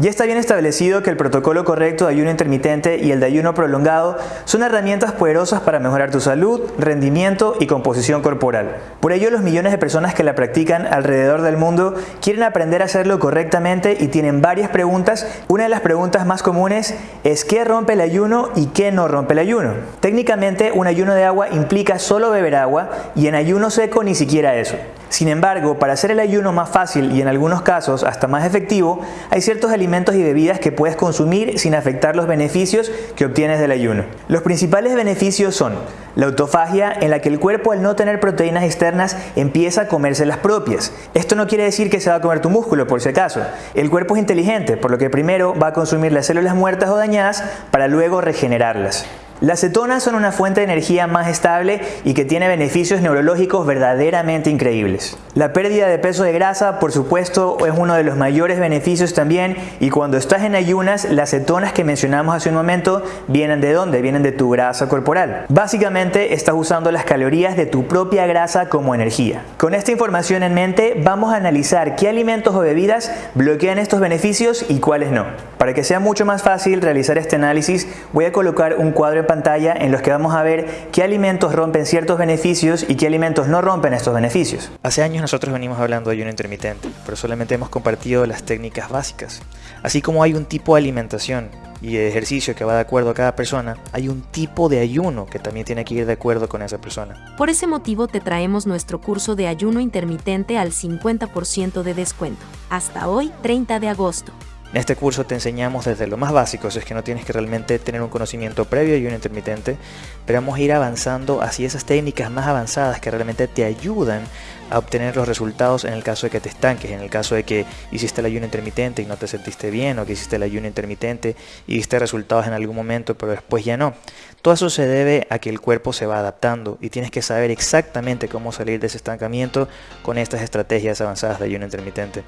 Ya está bien establecido que el protocolo correcto de ayuno intermitente y el de ayuno prolongado son herramientas poderosas para mejorar tu salud, rendimiento y composición corporal. Por ello, los millones de personas que la practican alrededor del mundo quieren aprender a hacerlo correctamente y tienen varias preguntas. Una de las preguntas más comunes es ¿qué rompe el ayuno y qué no rompe el ayuno? Técnicamente, un ayuno de agua implica solo beber agua y en ayuno seco ni siquiera eso. Sin embargo, para hacer el ayuno más fácil y en algunos casos hasta más efectivo, hay ciertos alimentos y bebidas que puedes consumir sin afectar los beneficios que obtienes del ayuno. Los principales beneficios son la autofagia en la que el cuerpo al no tener proteínas externas empieza a comerse las propias. Esto no quiere decir que se va a comer tu músculo por si acaso. El cuerpo es inteligente, por lo que primero va a consumir las células muertas o dañadas para luego regenerarlas. Las cetonas son una fuente de energía más estable y que tiene beneficios neurológicos verdaderamente increíbles. La pérdida de peso de grasa, por supuesto, es uno de los mayores beneficios también y cuando estás en ayunas, las cetonas que mencionamos hace un momento vienen de dónde? Vienen de tu grasa corporal. Básicamente estás usando las calorías de tu propia grasa como energía. Con esta información en mente, vamos a analizar qué alimentos o bebidas bloquean estos beneficios y cuáles no. Para que sea mucho más fácil realizar este análisis, voy a colocar un cuadro pantalla en los que vamos a ver qué alimentos rompen ciertos beneficios y qué alimentos no rompen estos beneficios. Hace años nosotros venimos hablando de ayuno intermitente, pero solamente hemos compartido las técnicas básicas. Así como hay un tipo de alimentación y de ejercicio que va de acuerdo a cada persona, hay un tipo de ayuno que también tiene que ir de acuerdo con esa persona. Por ese motivo te traemos nuestro curso de ayuno intermitente al 50% de descuento. Hasta hoy, 30 de agosto. En este curso te enseñamos desde lo más básico, si es que no tienes que realmente tener un conocimiento previo de ayuno intermitente, pero vamos a ir avanzando hacia esas técnicas más avanzadas que realmente te ayudan a obtener los resultados en el caso de que te estanques, en el caso de que hiciste el ayuno intermitente y no te sentiste bien, o que hiciste el ayuno intermitente y viste resultados en algún momento, pero después ya no. Todo eso se debe a que el cuerpo se va adaptando y tienes que saber exactamente cómo salir de ese estancamiento con estas estrategias avanzadas de ayuno intermitente.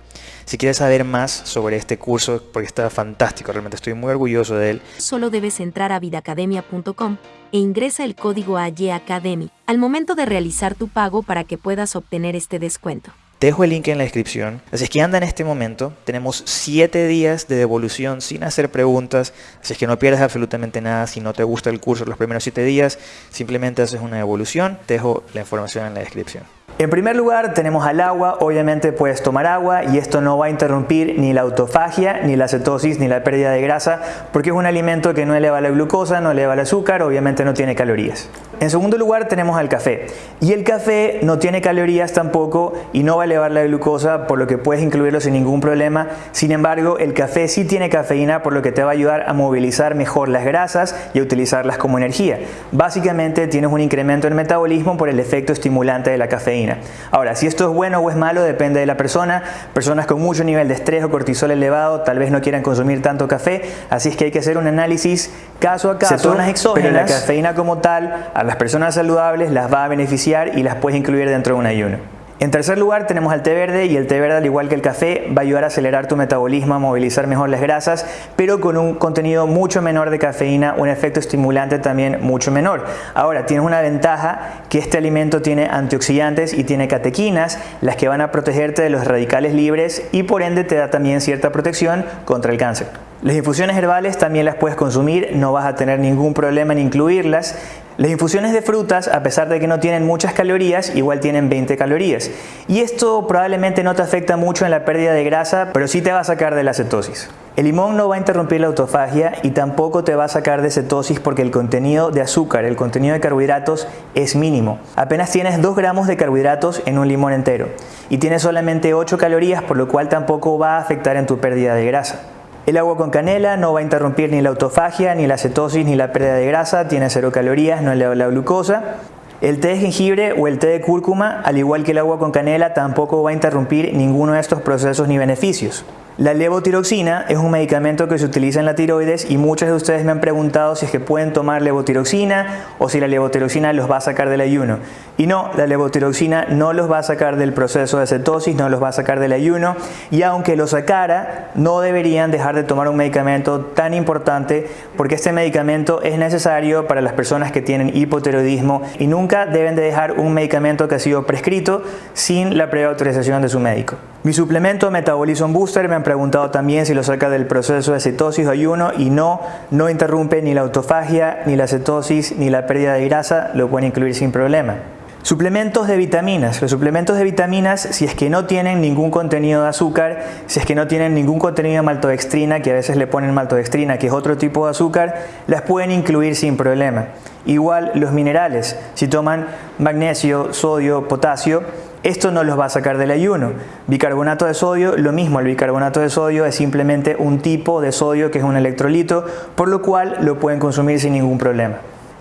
Si quieres saber más sobre este curso, porque está fantástico, realmente estoy muy orgulloso de él. Solo debes entrar a vidacademia.com e ingresa el código AYACADEMY al momento de realizar tu pago para que puedas obtener este descuento. Te dejo el link en la descripción. Así es que anda en este momento. Tenemos 7 días de devolución sin hacer preguntas. Así es que no pierdas absolutamente nada. Si no te gusta el curso los primeros 7 días, simplemente haces una devolución. Te dejo la información en la descripción. En primer lugar tenemos al agua, obviamente puedes tomar agua y esto no va a interrumpir ni la autofagia, ni la cetosis, ni la pérdida de grasa porque es un alimento que no eleva la glucosa, no eleva el azúcar, obviamente no tiene calorías. En segundo lugar tenemos al café y el café no tiene calorías tampoco y no va a elevar la glucosa por lo que puedes incluirlo sin ningún problema. Sin embargo el café sí tiene cafeína por lo que te va a ayudar a movilizar mejor las grasas y a utilizarlas como energía. Básicamente tienes un incremento en metabolismo por el efecto estimulante de la cafeína. Ahora, si esto es bueno o es malo depende de la persona. Personas con mucho nivel de estrés o cortisol elevado tal vez no quieran consumir tanto café, así es que hay que hacer un análisis caso a caso. Cetonas exógenas, pero la cafeína como tal a las personas saludables las va a beneficiar y las puedes incluir dentro de un ayuno. En tercer lugar tenemos al té verde y el té verde al igual que el café va a ayudar a acelerar tu metabolismo, a movilizar mejor las grasas, pero con un contenido mucho menor de cafeína, un efecto estimulante también mucho menor. Ahora tienes una ventaja que este alimento tiene antioxidantes y tiene catequinas, las que van a protegerte de los radicales libres y por ende te da también cierta protección contra el cáncer. Las infusiones herbales también las puedes consumir, no vas a tener ningún problema en incluirlas. Las infusiones de frutas, a pesar de que no tienen muchas calorías, igual tienen 20 calorías. Y esto probablemente no te afecta mucho en la pérdida de grasa, pero sí te va a sacar de la cetosis. El limón no va a interrumpir la autofagia y tampoco te va a sacar de cetosis porque el contenido de azúcar, el contenido de carbohidratos es mínimo. Apenas tienes 2 gramos de carbohidratos en un limón entero y tienes solamente 8 calorías, por lo cual tampoco va a afectar en tu pérdida de grasa. El agua con canela no va a interrumpir ni la autofagia, ni la cetosis, ni la pérdida de grasa, tiene cero calorías, no eleva la glucosa. El té de jengibre o el té de cúrcuma, al igual que el agua con canela, tampoco va a interrumpir ninguno de estos procesos ni beneficios. La levotiroxina es un medicamento que se utiliza en la tiroides y muchos de ustedes me han preguntado si es que pueden tomar levotiroxina o si la levotiroxina los va a sacar del ayuno. Y no, la levotiroxina no los va a sacar del proceso de cetosis, no los va a sacar del ayuno y aunque lo sacara, no deberían dejar de tomar un medicamento tan importante porque este medicamento es necesario para las personas que tienen hipotiroidismo y nunca deben de dejar un medicamento que ha sido prescrito sin la previa autorización de su médico. Mi suplemento Metabolism Booster me han preguntado también si lo saca del proceso de cetosis o ayuno y no, no interrumpe ni la autofagia, ni la cetosis, ni la pérdida de grasa, lo pueden incluir sin problema. Suplementos de vitaminas. Los suplementos de vitaminas, si es que no tienen ningún contenido de azúcar, si es que no tienen ningún contenido de maltodextrina, que a veces le ponen maltodextrina, que es otro tipo de azúcar, las pueden incluir sin problema. Igual los minerales, si toman magnesio, sodio, potasio, esto no los va a sacar del ayuno. Bicarbonato de sodio, lo mismo, el bicarbonato de sodio es simplemente un tipo de sodio que es un electrolito, por lo cual lo pueden consumir sin ningún problema.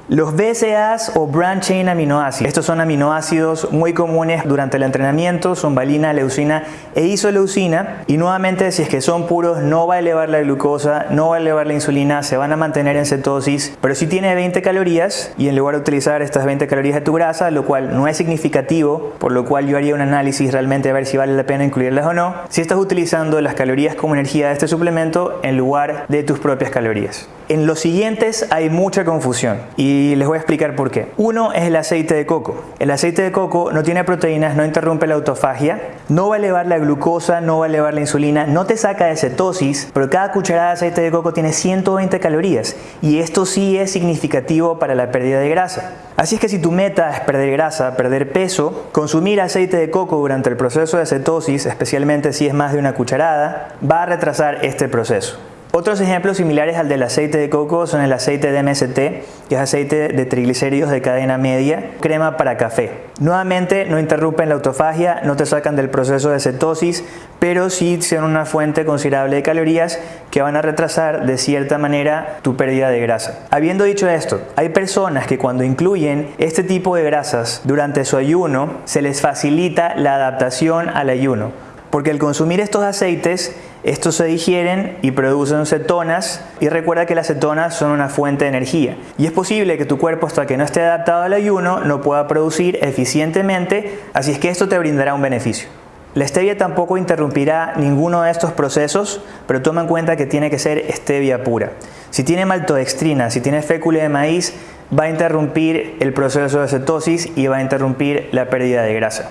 Los BCAAs o Branch Chain Aminoácidos. Estos son aminoácidos muy comunes durante el entrenamiento, son valina, leucina e isoleucina. Y nuevamente, si es que son puros, no va a elevar la glucosa, no va a elevar la insulina, se van a mantener en cetosis. Pero si tiene 20 calorías y en lugar de utilizar estas 20 calorías de tu grasa, lo cual no es significativo, por lo cual yo haría un análisis realmente a ver si vale la pena incluirlas o no, si estás utilizando las calorías como energía de este suplemento en lugar de tus propias calorías. En los siguientes hay mucha confusión y les voy a explicar por qué. Uno es el aceite de coco. El aceite de coco no tiene proteínas, no interrumpe la autofagia, no va a elevar la glucosa, no va a elevar la insulina, no te saca de cetosis, pero cada cucharada de aceite de coco tiene 120 calorías y esto sí es significativo para la pérdida de grasa. Así es que si tu meta es perder grasa, perder peso, consumir aceite de coco durante el proceso de cetosis, especialmente si es más de una cucharada, va a retrasar este proceso. Otros ejemplos similares al del aceite de coco son el aceite de MST, que es aceite de triglicéridos de cadena media, crema para café. Nuevamente no interrumpen la autofagia, no te sacan del proceso de cetosis, pero sí son una fuente considerable de calorías que van a retrasar de cierta manera tu pérdida de grasa. Habiendo dicho esto, hay personas que cuando incluyen este tipo de grasas durante su ayuno, se les facilita la adaptación al ayuno, porque al consumir estos aceites estos se digieren y producen cetonas y recuerda que las cetonas son una fuente de energía y es posible que tu cuerpo hasta que no esté adaptado al ayuno no pueda producir eficientemente, así es que esto te brindará un beneficio. La stevia tampoco interrumpirá ninguno de estos procesos, pero toma en cuenta que tiene que ser stevia pura. Si tiene maltodextrina, si tiene fécula de maíz, va a interrumpir el proceso de cetosis y va a interrumpir la pérdida de grasa.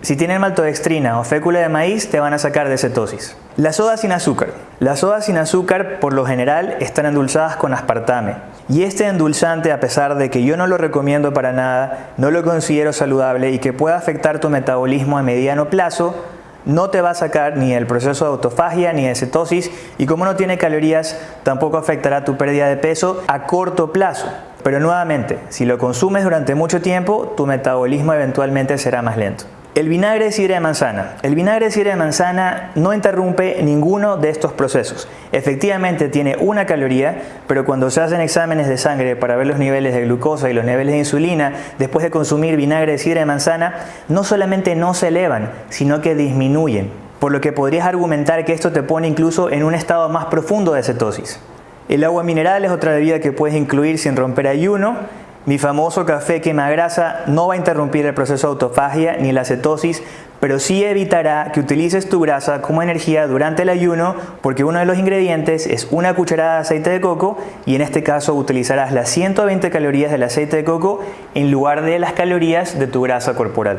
Si tienen maltodextrina o fécula de maíz, te van a sacar de cetosis. La soda sin azúcar. Las sodas sin azúcar, por lo general, están endulzadas con aspartame. Y este endulzante, a pesar de que yo no lo recomiendo para nada, no lo considero saludable y que pueda afectar tu metabolismo a mediano plazo, no te va a sacar ni el proceso de autofagia ni de cetosis y como no tiene calorías, tampoco afectará tu pérdida de peso a corto plazo. Pero nuevamente, si lo consumes durante mucho tiempo, tu metabolismo eventualmente será más lento. El vinagre de sidra de manzana. El vinagre de sidra de manzana no interrumpe ninguno de estos procesos. Efectivamente tiene una caloría, pero cuando se hacen exámenes de sangre para ver los niveles de glucosa y los niveles de insulina, después de consumir vinagre de sidra de manzana, no solamente no se elevan, sino que disminuyen. Por lo que podrías argumentar que esto te pone incluso en un estado más profundo de cetosis. El agua mineral es otra bebida que puedes incluir sin romper ayuno mi famoso café quema grasa no va a interrumpir el proceso de autofagia ni la cetosis, pero sí evitará que utilices tu grasa como energía durante el ayuno porque uno de los ingredientes es una cucharada de aceite de coco y en este caso utilizarás las 120 calorías del aceite de coco en lugar de las calorías de tu grasa corporal.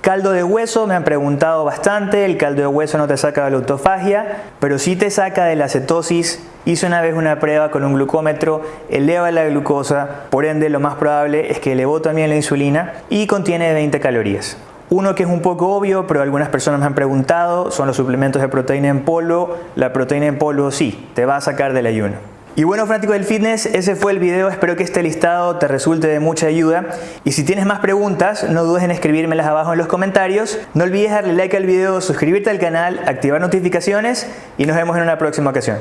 Caldo de hueso, me han preguntado bastante, el caldo de hueso no te saca de la autofagia, pero sí te saca de la cetosis. Hice una vez una prueba con un glucómetro, eleva la glucosa, por ende lo más probable es que elevó también la insulina y contiene 20 calorías. Uno que es un poco obvio, pero algunas personas me han preguntado, son los suplementos de proteína en polvo. La proteína en polvo sí, te va a sacar del ayuno. Y bueno fanático del fitness, ese fue el video, espero que este listado te resulte de mucha ayuda. Y si tienes más preguntas no dudes en escribírmelas abajo en los comentarios, no olvides darle like al video, suscribirte al canal, activar notificaciones y nos vemos en una próxima ocasión.